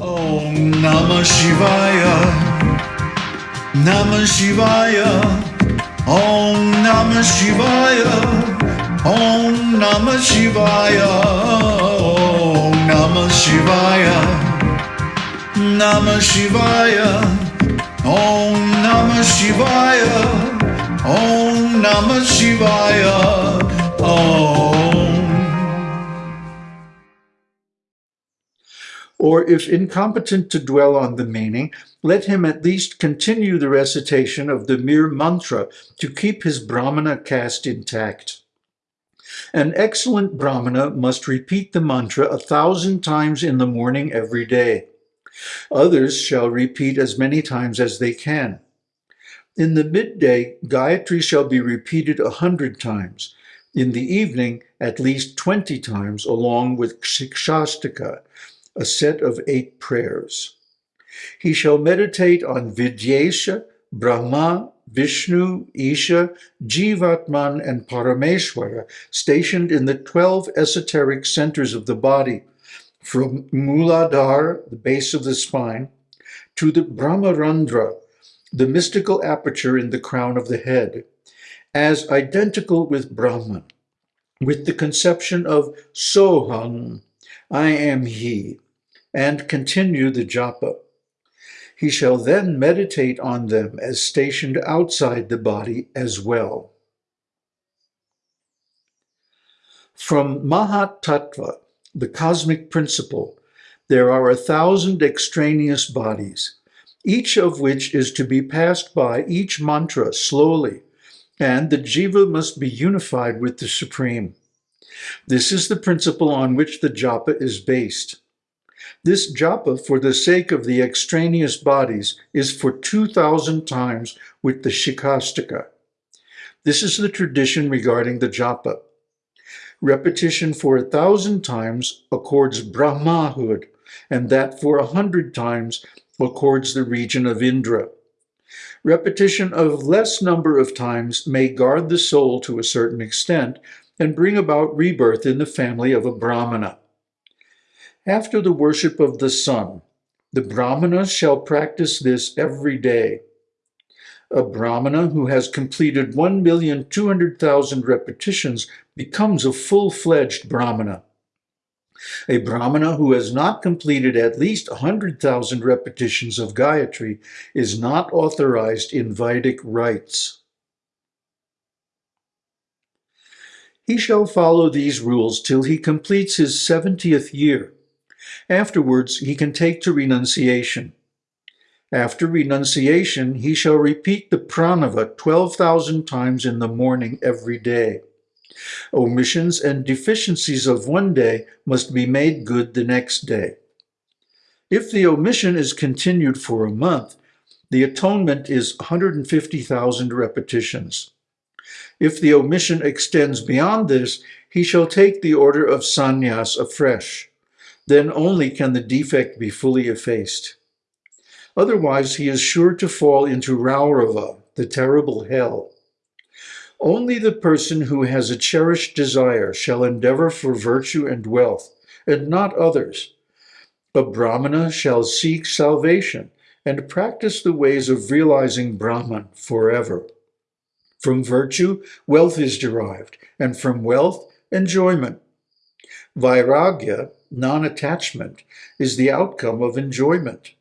Om Namah Shivaya. Namah Shivaya. Om Namah Shivaya. Om Namah Shivaya. Om Namah Shivaya. Namah Shivaya. Om Namah Shivaya. Om Namah Shivaya. Or if incompetent to dwell on the meaning, let him at least continue the recitation of the mere mantra to keep his Brahmana caste intact. An excellent Brahmana must repeat the mantra a thousand times in the morning every day. Others shall repeat as many times as they can. In the midday, Gayatri shall be repeated a hundred times. In the evening, at least 20 times, along with Shikshashtaka, a set of eight prayers. He shall meditate on Vidyesha, Brahma, Vishnu, Isha, Jivatman, and Parameshwara, stationed in the 12 esoteric centers of the body, from Muladhara, the base of the spine, to the Brahmarandhra, the mystical aperture in the crown of the head, as identical with Brahman, with the conception of Soham, I am he, and continue the japa. He shall then meditate on them as stationed outside the body as well. From Mahat Tattva, the cosmic principle, there are a thousand extraneous bodies, each of which is to be passed by each mantra slowly, and the jiva must be unified with the Supreme. This is the principle on which the japa is based. This japa, for the sake of the extraneous bodies, is for 2,000 times with the shikastika. This is the tradition regarding the japa. Repetition for a thousand times accords Brahmahood, and that for a hundred times accords the region of Indra. Repetition of less number of times may guard the soul to a certain extent and bring about rebirth in the family of a Brahmana. After the worship of the sun, the Brahmana shall practice this every day. A Brahmana who has completed 1,200,000 repetitions becomes a full-fledged Brahmana. A Brahmana who has not completed at least 100,000 repetitions of Gayatri is not authorized in Vedic rites. He shall follow these rules till he completes his 70th year. Afterwards, he can take to renunciation. After renunciation, he shall repeat the pranava 12,000 times in the morning every day. Omissions and deficiencies of one day must be made good the next day. If the omission is continued for a month, the atonement is 150,000 repetitions. If the omission extends beyond this, he shall take the order of sannyas afresh. Then only can the defect be fully effaced. Otherwise, he is sure to fall into Raurava, the terrible hell. Only the person who has a cherished desire shall endeavor for virtue and wealth, and not others. A Brahmana shall seek salvation and practice the ways of realizing Brahman forever. From virtue, wealth is derived, and from wealth, enjoyment. Vairagya, non-attachment, is the outcome of enjoyment.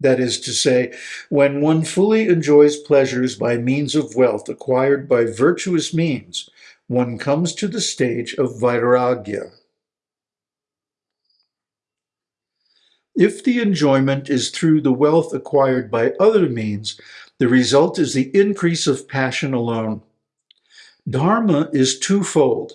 That is to say, when one fully enjoys pleasures by means of wealth acquired by virtuous means, one comes to the stage of vairagya. If the enjoyment is through the wealth acquired by other means, the result is the increase of passion alone. Dharma is twofold,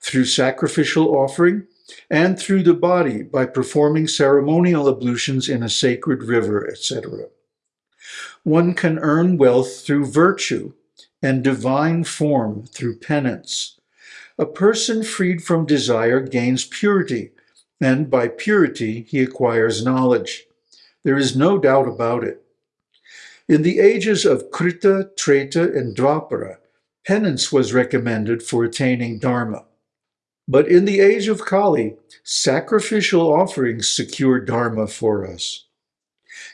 through sacrificial offering and through the body by performing ceremonial ablutions in a sacred river, etc. One can earn wealth through virtue and divine form through penance. A person freed from desire gains purity, and by purity he acquires knowledge. There is no doubt about it. In the ages of Krita, Treta, and Dwapara, penance was recommended for attaining Dharma. But in the age of Kali, sacrificial offerings secure Dharma for us.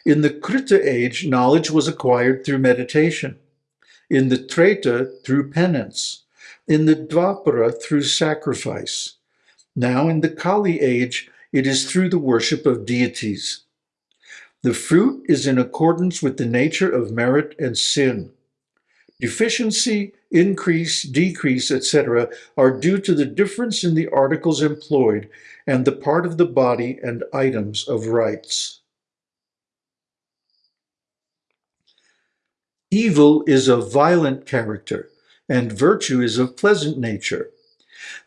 In the Krita age, knowledge was acquired through meditation. In the Treta, through penance. In the Dvapara, through sacrifice. Now in the Kali age, it is through the worship of deities. The fruit is in accordance with the nature of merit and sin. Deficiency, increase, decrease, etc., are due to the difference in the articles employed and the part of the body and items of rites. Evil is of violent character, and virtue is of pleasant nature.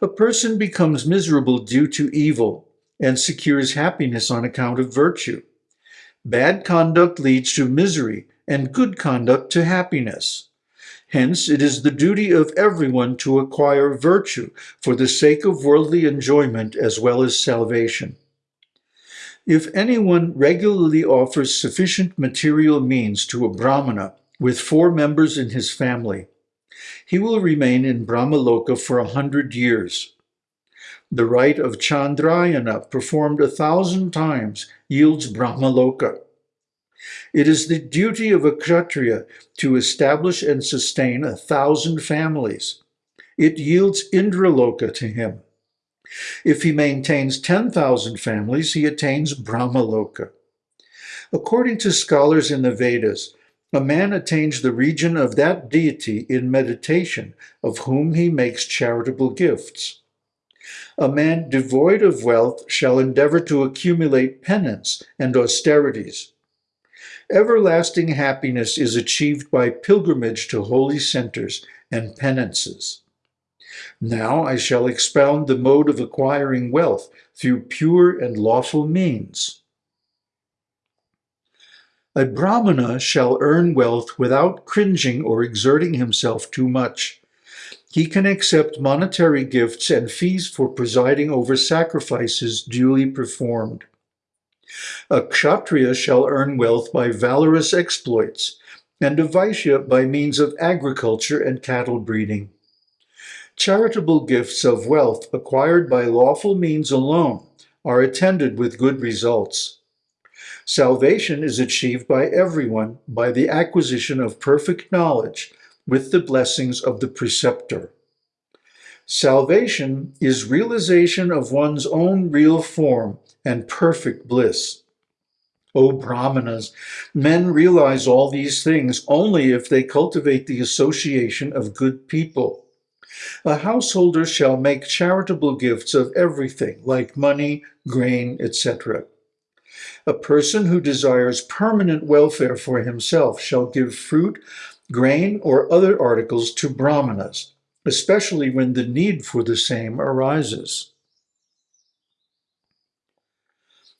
A person becomes miserable due to evil and secures happiness on account of virtue. Bad conduct leads to misery, and good conduct to happiness. Hence, it is the duty of everyone to acquire virtue for the sake of worldly enjoyment as well as salvation. If anyone regularly offers sufficient material means to a brahmana with four members in his family, he will remain in Brahmaloka for a hundred years. The rite of Chandrayana, performed a thousand times, yields Brahmaloka. It is the duty of a Kshatriya to establish and sustain a thousand families. It yields Indraloka to him. If he maintains 10,000 families, he attains Brahmaloka. According to scholars in the Vedas, a man attains the region of that deity in meditation, of whom he makes charitable gifts. A man devoid of wealth shall endeavor to accumulate penance and austerities. Everlasting happiness is achieved by pilgrimage to holy centers and penances. Now I shall expound the mode of acquiring wealth through pure and lawful means. A brahmana shall earn wealth without cringing or exerting himself too much. He can accept monetary gifts and fees for presiding over sacrifices duly performed. A kshatriya shall earn wealth by valorous exploits, and a vaishya by means of agriculture and cattle breeding. Charitable gifts of wealth acquired by lawful means alone are attended with good results. Salvation is achieved by everyone by the acquisition of perfect knowledge with the blessings of the preceptor. Salvation is realization of one's own real form and perfect bliss. O Brahmanas, men realize all these things only if they cultivate the association of good people. A householder shall make charitable gifts of everything, like money, grain, etc. A person who desires permanent welfare for himself shall give fruit, grain, or other articles to brahmanas, especially when the need for the same arises.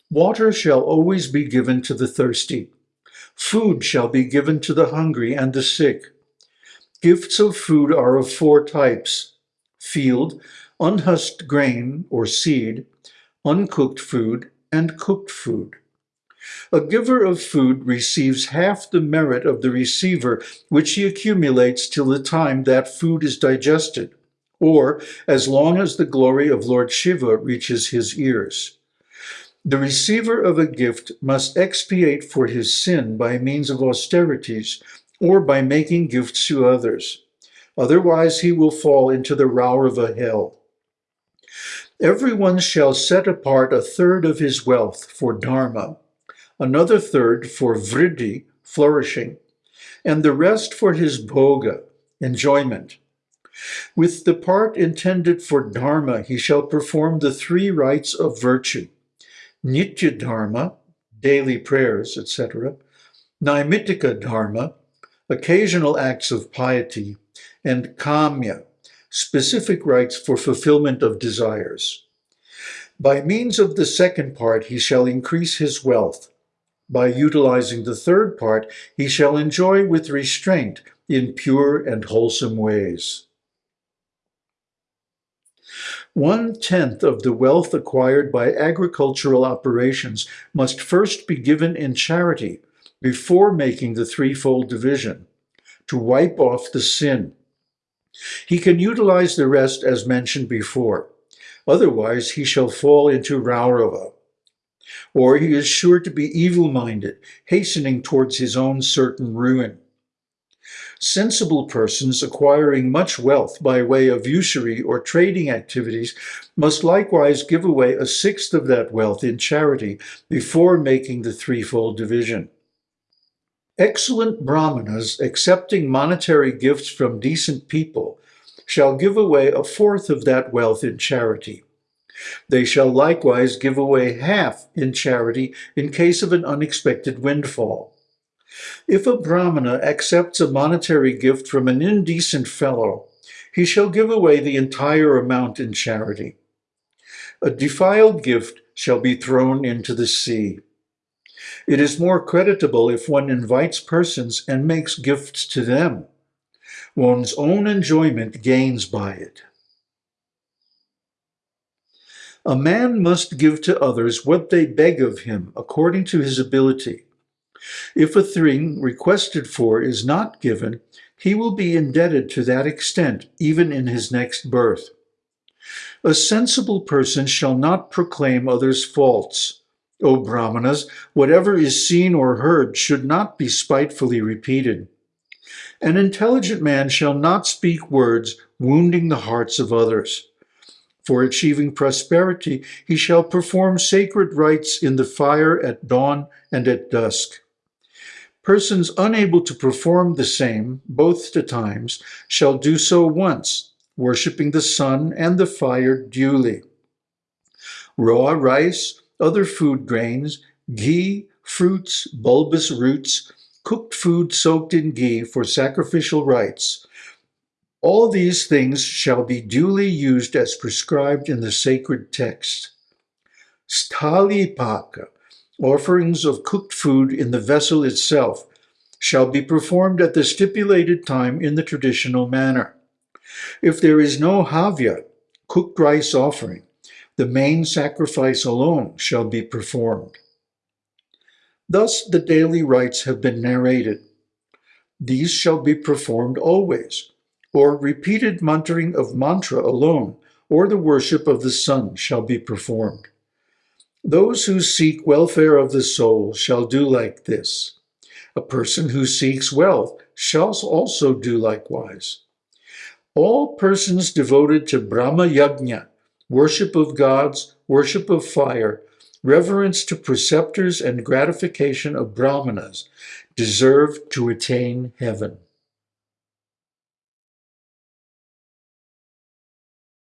Water shall always be given to the thirsty. Food shall be given to the hungry and the sick. Gifts of food are of four types. Field, unhusked grain or seed, uncooked food, and cooked food. A giver of food receives half the merit of the receiver, which he accumulates till the time that food is digested, or as long as the glory of Lord Shiva reaches his ears. The receiver of a gift must expiate for his sin by means of austerities or by making gifts to others. Otherwise he will fall into the Raurava hell. Everyone shall set apart a third of his wealth for dharma, another third for vriddhi, flourishing, and the rest for his bhoga, enjoyment. With the part intended for dharma, he shall perform the three rites of virtue. Nitya Dharma, daily prayers, etc., Naimittika Dharma, occasional acts of piety, and Kamya, specific rites for fulfillment of desires. By means of the second part, he shall increase his wealth. By utilizing the third part, he shall enjoy with restraint in pure and wholesome ways. One-tenth of the wealth acquired by agricultural operations must first be given in charity before making the threefold division, to wipe off the sin. He can utilize the rest as mentioned before. otherwise he shall fall into Raurava. Or he is sure to be evil-minded, hastening towards his own certain ruin. Sensible persons acquiring much wealth by way of usury or trading activities must likewise give away a sixth of that wealth in charity before making the threefold division. Excellent brahmanas accepting monetary gifts from decent people shall give away a fourth of that wealth in charity. They shall likewise give away half in charity in case of an unexpected windfall. If a brahmana accepts a monetary gift from an indecent fellow, he shall give away the entire amount in charity. A defiled gift shall be thrown into the sea. It is more creditable if one invites persons and makes gifts to them. One's own enjoyment gains by it. A man must give to others what they beg of him according to his ability. If a thing requested for is not given, he will be indebted to that extent even in his next birth. A sensible person shall not proclaim others' faults. O Brahmanas, whatever is seen or heard should not be spitefully repeated. An intelligent man shall not speak words wounding the hearts of others. For achieving prosperity, he shall perform sacred rites in the fire at dawn and at dusk. Persons unable to perform the same both the times shall do so once, worshipping the sun and the fire duly. Raw rice, other food grains, ghee, fruits, bulbous roots, cooked food soaked in ghee for sacrificial rites. All these things shall be duly used as prescribed in the sacred text. Sthalipaka, offerings of cooked food in the vessel itself, shall be performed at the stipulated time in the traditional manner. If there is no havya, cooked rice offering, the main sacrifice alone shall be performed. Thus the daily rites have been narrated. These shall be performed always, or repeated muttering of mantra alone, or the worship of the sun shall be performed. Those who seek welfare of the soul shall do like this. A person who seeks wealth shall also do likewise. All persons devoted to Brahma Yajna, worship of gods, worship of fire, reverence to preceptors and gratification of brahmanas, deserve to attain heaven.